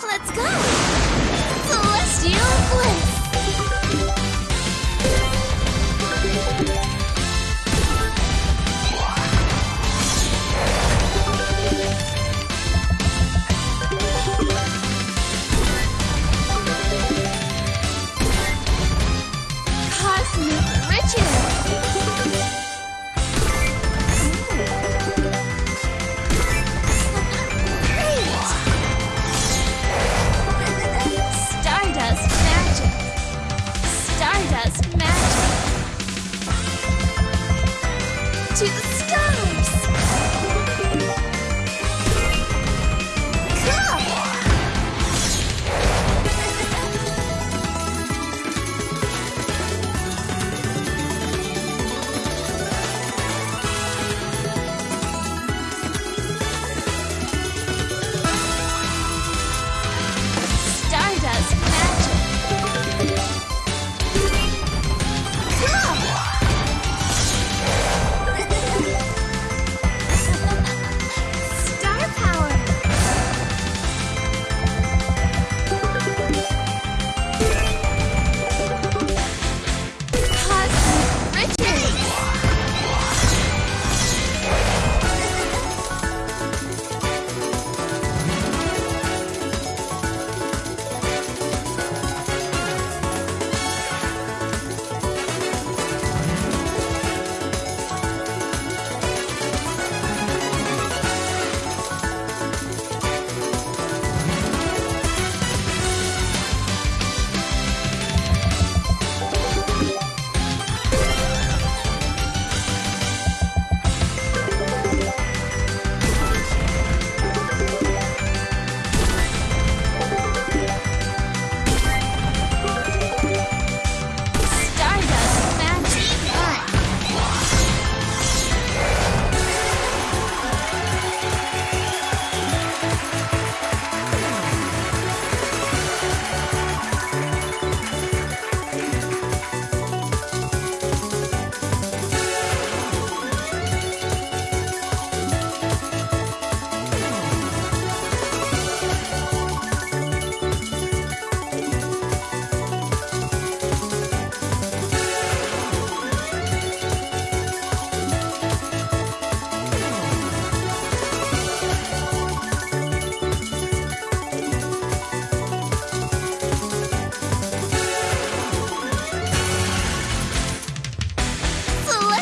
Let's go! Celestial Blitz! to the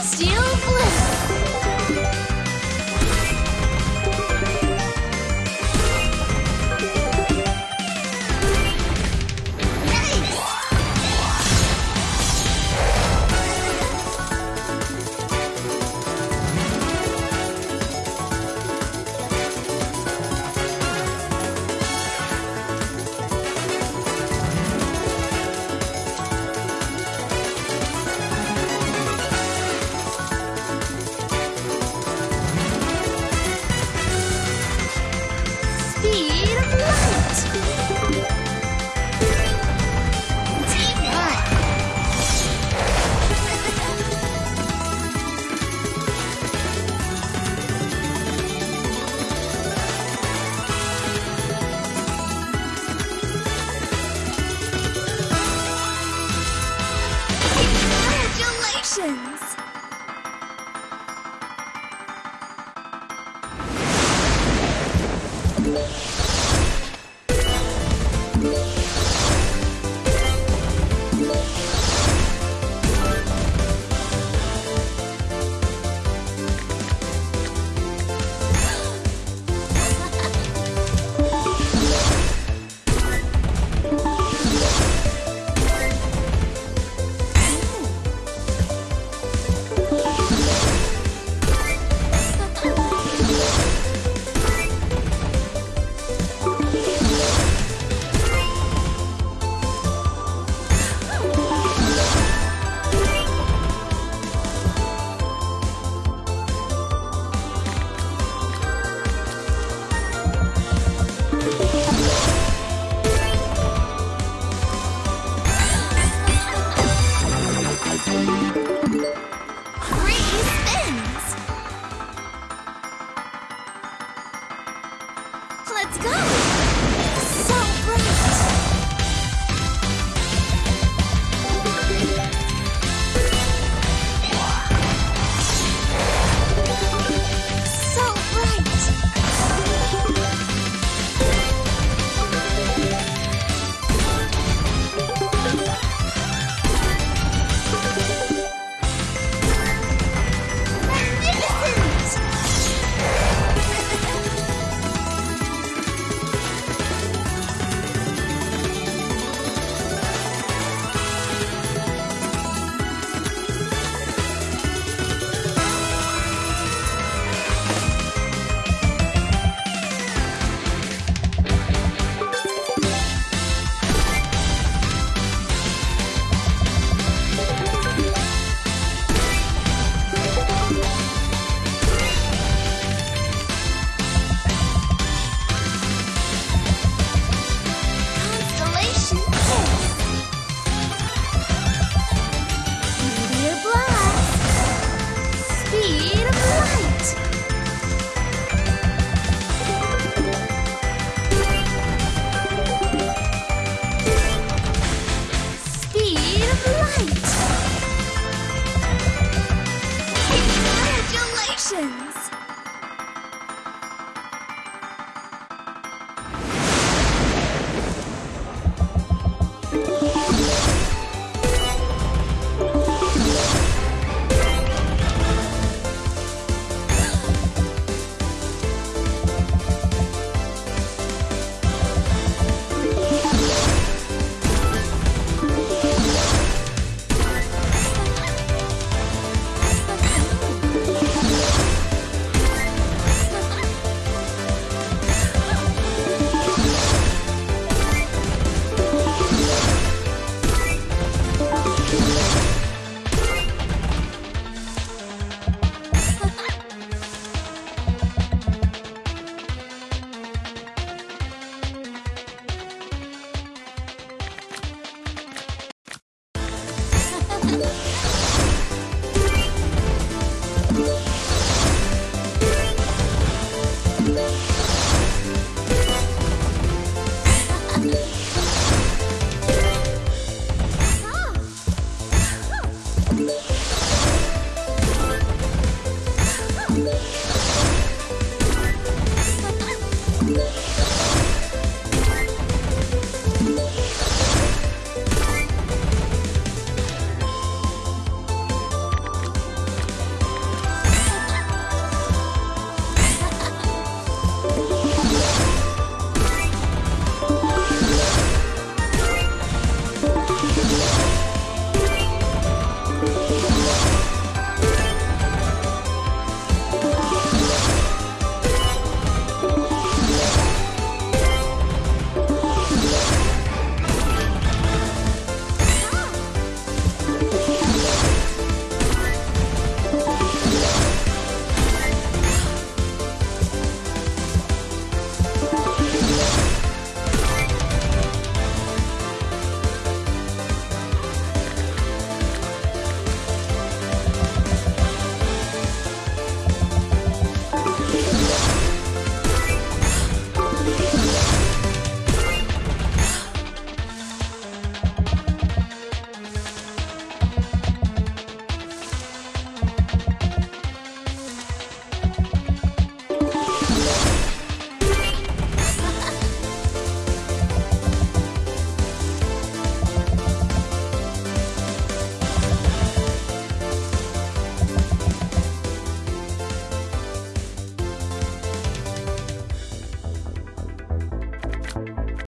celestial blue. Congratulations! Emotions.